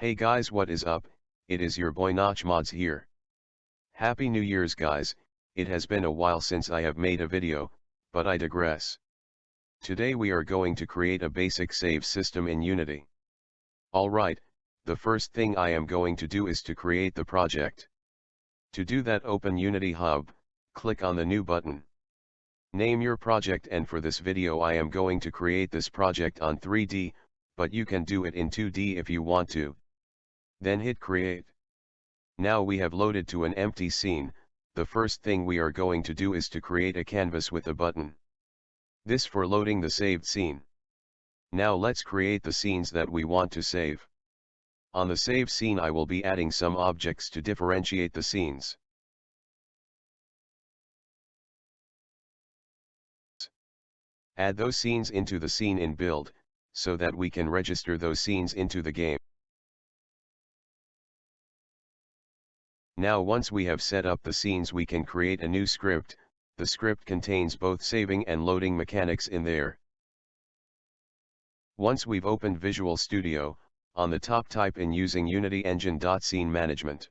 Hey guys what is up, it is your boy Notch Mods here. Happy New Year's guys, it has been a while since I have made a video, but I digress. Today we are going to create a basic save system in Unity. Alright, the first thing I am going to do is to create the project. To do that open Unity Hub, click on the new button. Name your project and for this video I am going to create this project on 3D, but you can do it in 2D if you want to. Then hit create. Now we have loaded to an empty scene, the first thing we are going to do is to create a canvas with a button. This for loading the saved scene. Now let's create the scenes that we want to save. On the save scene I will be adding some objects to differentiate the scenes. Add those scenes into the scene in build, so that we can register those scenes into the game. Now once we have set up the scenes we can create a new script, the script contains both saving and loading mechanics in there. Once we've opened Visual Studio, on the top type in using Unity Engine. Scene Management.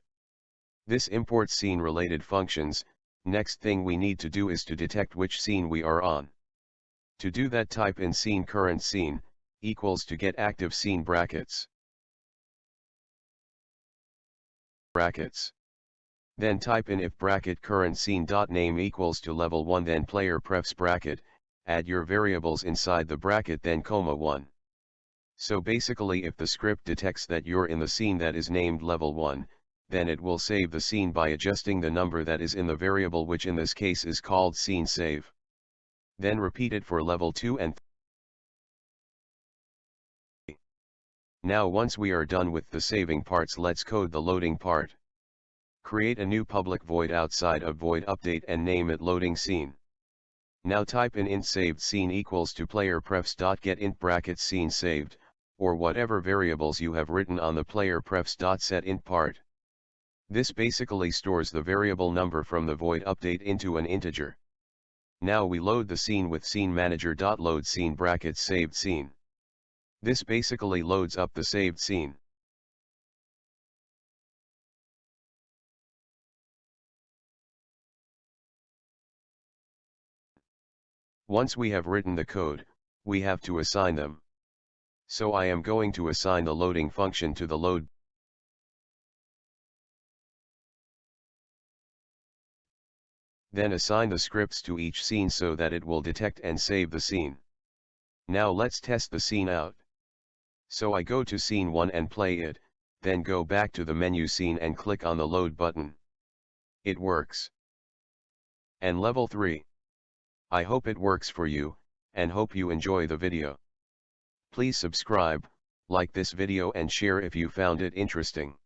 This imports scene related functions, next thing we need to do is to detect which scene we are on. To do that type in scene current scene, equals to get active scene brackets. Brackets. Then type in if bracket current scene dot name equals to level 1 then player prefs bracket, add your variables inside the bracket then comma 1. So basically if the script detects that you're in the scene that is named level 1, then it will save the scene by adjusting the number that is in the variable which in this case is called scene save. Then repeat it for level 2 and Now once we are done with the saving parts let's code the loading part. Create a new public void outside of void update and name it loading scene. Now type in int saved scene equals to player prefs dot get int bracket scene saved, or whatever variables you have written on the player prefs dot set int part. This basically stores the variable number from the void update into an integer. Now we load the scene with scene manager.load scene brackets saved scene. This basically loads up the saved scene. Once we have written the code, we have to assign them. So I am going to assign the loading function to the load Then assign the scripts to each scene so that it will detect and save the scene. Now let's test the scene out. So I go to scene 1 and play it, then go back to the menu scene and click on the load button. It works. And level 3. I hope it works for you, and hope you enjoy the video. Please subscribe, like this video and share if you found it interesting.